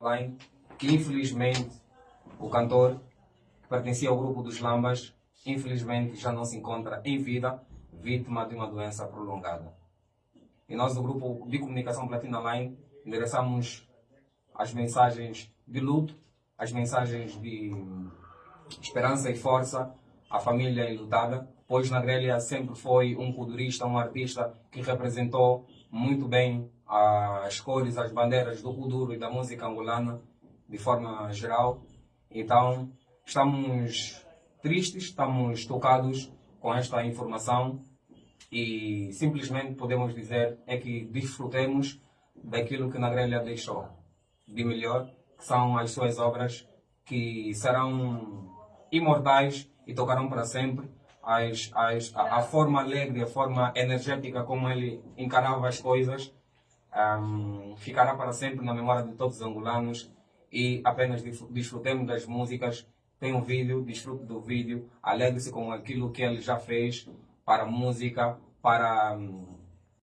Line, que infelizmente o cantor que pertencia ao grupo dos Lambas, infelizmente já não se encontra em vida, vítima de uma doença prolongada. E nós do grupo de comunicação Platina Line endereçamos as mensagens de luto, as mensagens de esperança e força à família enlutada, pois Nadrélia sempre foi um culturista, um artista que representou muito bem as cores, as bandeiras do Kuduro e da música angolana de forma geral. Então, estamos tristes, estamos tocados com esta informação e simplesmente podemos dizer é que desfrutemos daquilo que Nagrelha deixou de melhor, que são as suas obras que serão imortais e tocarão para sempre. As, as, a, a forma alegre, a forma energética como ele encarava as coisas um, ficará para sempre na memória de todos os angolanos e apenas desfrutemos das músicas. Tem um vídeo, desfrute do vídeo, alegre-se com aquilo que ele já fez para a música, para um,